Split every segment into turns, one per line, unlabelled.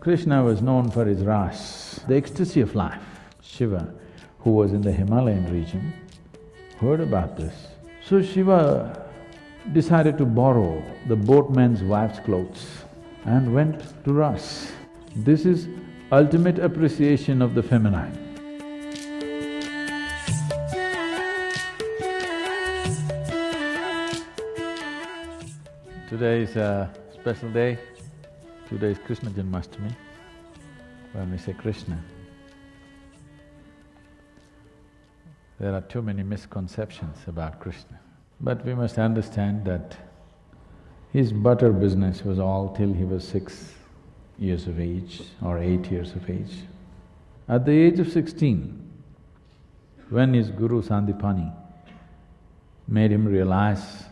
Krishna was known for his ras, the ecstasy of life. Shiva, who was in the Himalayan region, heard about this. So Shiva decided to borrow the boatman's wife's clothes and went to ras. This is ultimate appreciation of the feminine. Today is a special day. Today is Krishna Janmashtami. When we say Krishna, there are too many misconceptions about Krishna. But we must understand that his butter business was all till he was six years of age or eight years of age. At the age of sixteen, when his guru Sandipani made him realize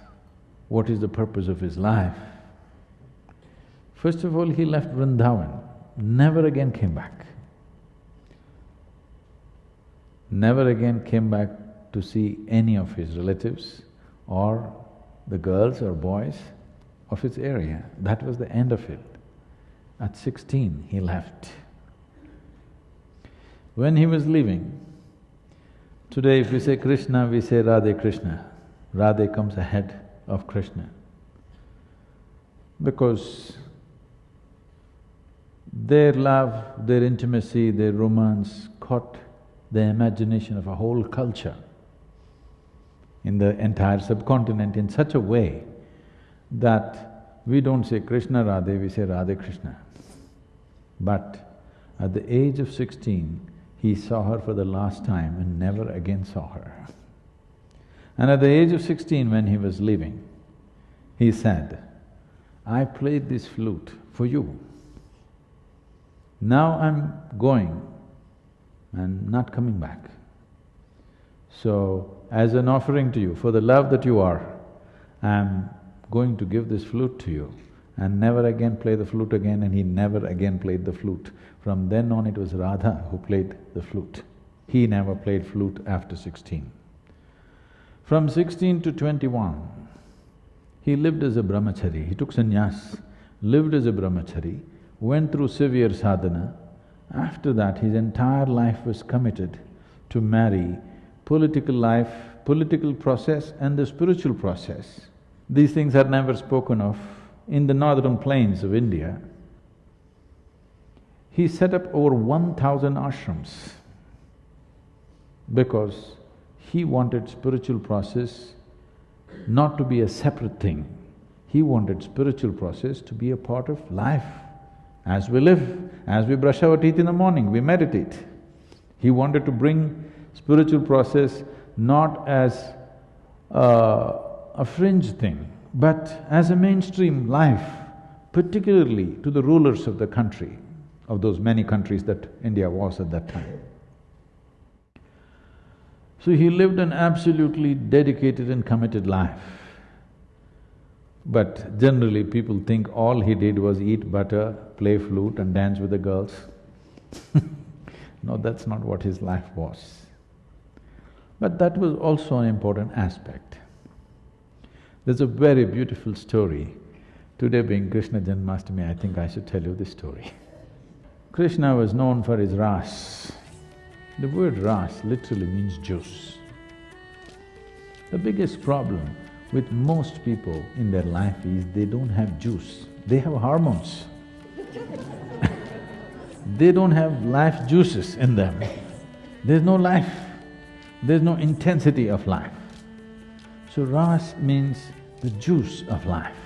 what is the purpose of his life, first of all he left Vrindavan, never again came back. Never again came back to see any of his relatives or the girls or boys of his area. That was the end of it. At sixteen, he left. When he was leaving, today if we say Krishna, we say Radhe Krishna. Radhe comes ahead of Krishna. Because their love, their intimacy, their romance caught the imagination of a whole culture in the entire subcontinent in such a way that we don't say Krishna Radhe, we say Radhe Krishna. But at the age of sixteen, he saw her for the last time and never again saw her. And at the age of sixteen, when he was leaving, he said, I played this flute for you. Now I'm going and not coming back. So, as an offering to you, for the love that you are, I'm going to give this flute to you and never again play the flute again and he never again played the flute. From then on it was Radha who played the flute. He never played flute after sixteen. From sixteen to twenty-one, he lived as a brahmachari, he took sannyas, lived as a brahmachari, went through severe sadhana. After that, his entire life was committed to marry political life, political process and the spiritual process. These things are never spoken of in the northern plains of India. He set up over one thousand ashrams because he wanted spiritual process not to be a separate thing. He wanted spiritual process to be a part of life. As we live, as we brush our teeth in the morning, we meditate. He wanted to bring spiritual process not as uh, a fringe thing, but as a mainstream life, particularly to the rulers of the country, of those many countries that India was at that time. So he lived an absolutely dedicated and committed life. But generally people think all he did was eat butter, play flute and dance with the girls. no, that's not what his life was. But that was also an important aspect. There's a very beautiful story. Today being Krishna Janmashtami, I think I should tell you this story. Krishna was known for his ras. The word ras literally means juice. The biggest problem with most people in their life is they don't have juice, they have hormones. they don't have life juices in them. There's no life, there's no intensity of life. So ras means the juice of life,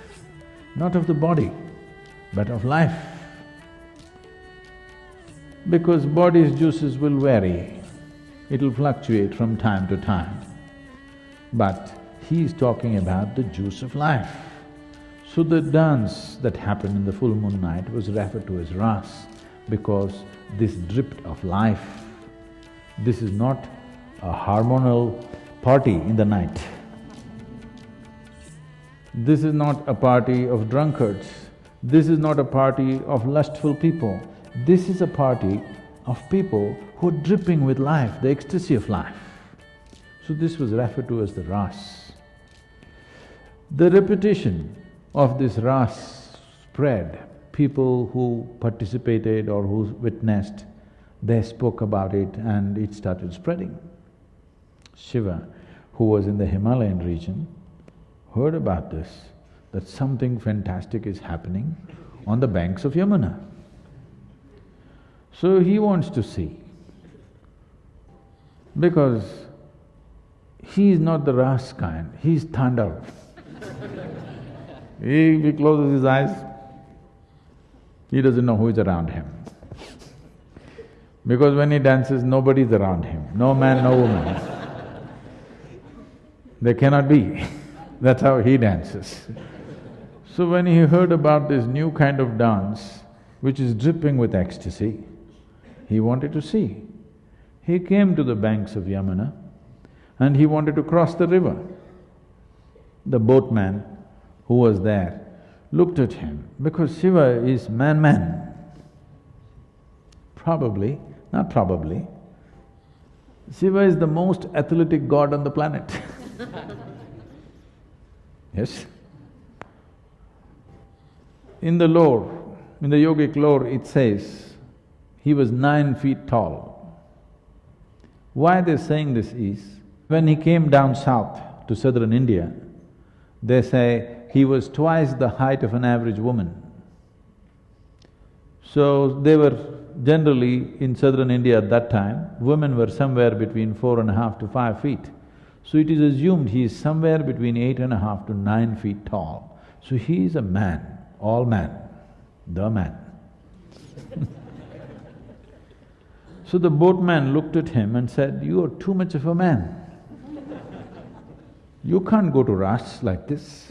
not of the body, but of life because body's juices will vary, it'll fluctuate from time to time. But he is talking about the juice of life. So the dance that happened in the full moon night was referred to as ras because this dripped of life. This is not a hormonal party in the night. This is not a party of drunkards. This is not a party of lustful people. This is a party of people who are dripping with life, the ecstasy of life. So this was referred to as the ras. The repetition of this ras spread people who participated or who witnessed, they spoke about it and it started spreading. Shiva, who was in the Himalayan region, heard about this, that something fantastic is happening on the banks of Yamuna. So he wants to see, because he is not the Ras kind, he is Tandav. He, closes his eyes, he doesn't know who is around him. Because when he dances, nobody is around him, no man, no woman. They cannot be. That's how he dances. So when he heard about this new kind of dance, which is dripping with ecstasy, he wanted to see. He came to the banks of Yamuna and he wanted to cross the river. The boatman who was there looked at him because Shiva is man-man. Probably, not probably, Shiva is the most athletic god on the planet Yes? In the lore, in the yogic lore, it says he was nine feet tall. Why they're saying this is, when he came down south to southern India, they say he was twice the height of an average woman. So they were generally in southern India at that time, women were somewhere between four and a half to five feet. So it is assumed he is somewhere between eight and a half to nine feet tall. So he is a man, all man, the man. so the boatman looked at him and said, you are too much of a man. You can't go to Ras like this.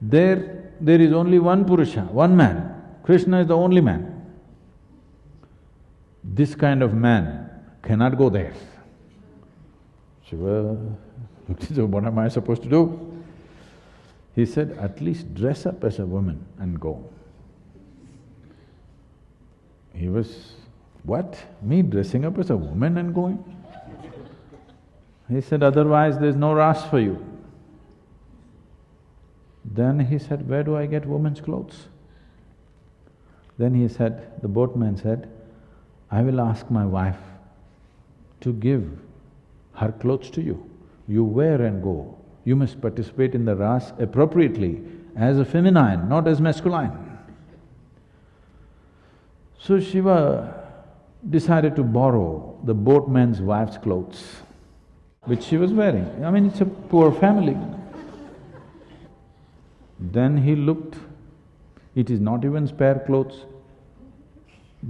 There, there is only one Purusha, one man. Krishna is the only man. This kind of man cannot go there. Shiva what am I supposed to do? He said, at least dress up as a woman and go. He was, what? Me dressing up as a woman and going? He said, otherwise there's no ras for you. Then he said, where do I get women's clothes? Then he said, the boatman said, I will ask my wife to give her clothes to you. You wear and go. You must participate in the ras appropriately as a feminine, not as masculine. So Shiva decided to borrow the boatman's wife's clothes, which she was wearing. I mean, it's a poor family. Then he looked, it is not even spare clothes.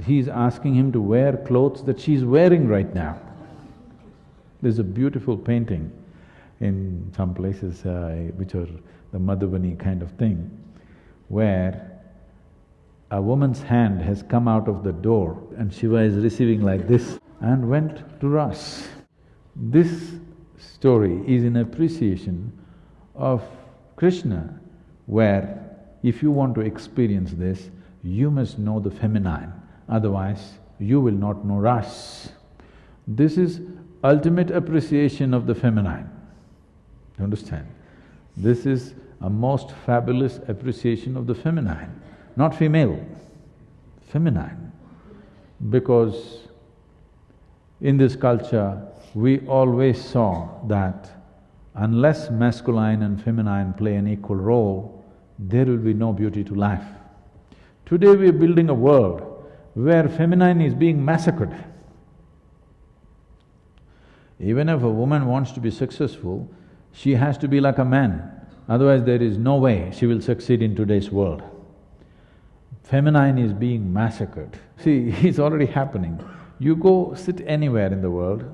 He's asking him to wear clothes that she's wearing right now. There's a beautiful painting in some places uh, which are the Madhubani kind of thing, where a woman's hand has come out of the door and Shiva is receiving like this and went to Ras. This story is in appreciation of Krishna where if you want to experience this, you must know the feminine, otherwise you will not know ras. This is ultimate appreciation of the feminine. You understand? This is a most fabulous appreciation of the feminine, not female, feminine. Because in this culture, we always saw that unless masculine and feminine play an equal role, there will be no beauty to life. Today we are building a world where feminine is being massacred. Even if a woman wants to be successful, she has to be like a man, otherwise there is no way she will succeed in today's world. Feminine is being massacred. See, it's already happening. You go sit anywhere in the world,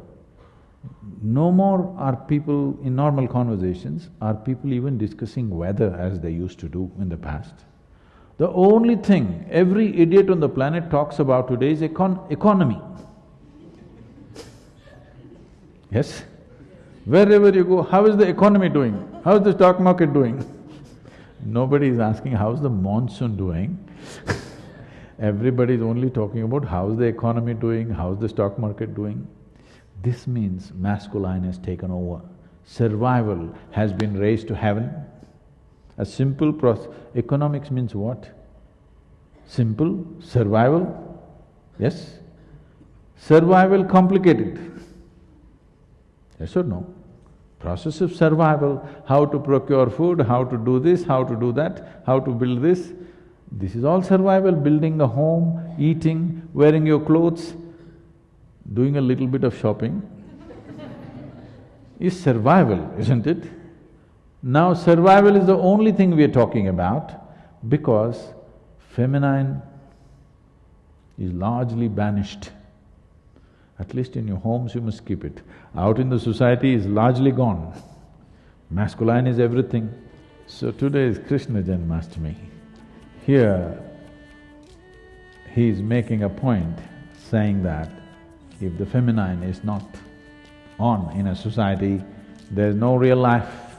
no more are people in normal conversations, are people even discussing weather as they used to do in the past. The only thing every idiot on the planet talks about today is econ economy. Yes? Wherever you go, how is the economy doing? How is the stock market doing? Nobody is asking how's the monsoon doing Everybody is only talking about how's the economy doing, how's the stock market doing. This means masculine has taken over. Survival has been raised to heaven. A simple process… Economics means what? Simple, survival, yes? Survival complicated. Yes or no? Process of survival, how to procure food, how to do this, how to do that, how to build this. This is all survival, building a home, eating, wearing your clothes, doing a little bit of shopping is survival, isn't it? Now survival is the only thing we are talking about because feminine is largely banished. At least in your homes you must keep it. Out in the society is largely gone. Masculine is everything. So today is Krishna Janmashtami. Here, he is making a point saying that if the feminine is not on in a society, there's no real life.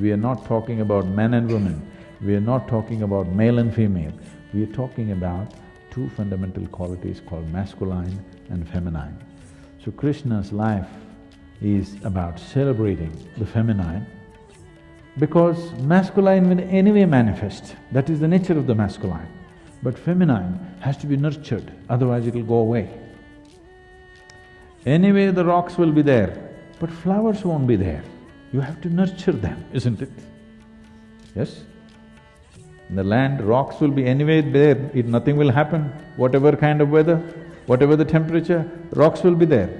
We are not talking about men and women, we are not talking about male and female, we are talking about two fundamental qualities called masculine and feminine. So Krishna's life is about celebrating the feminine because masculine will anyway manifest, that is the nature of the masculine. But feminine has to be nurtured, otherwise it'll go away. Anyway, the rocks will be there, but flowers won't be there. You have to nurture them, isn't it? Yes? In the land, rocks will be anyway there, it, nothing will happen. Whatever kind of weather, whatever the temperature, rocks will be there.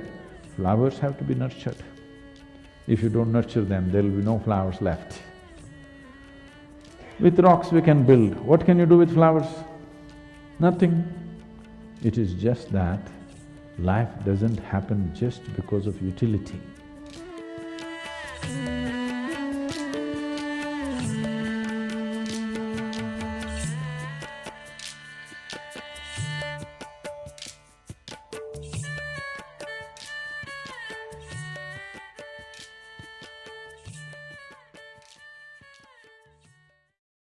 Flowers have to be nurtured. If you don't nurture them, there will be no flowers left. With rocks we can build. What can you do with flowers? Nothing. It is just that life doesn't happen just because of utility.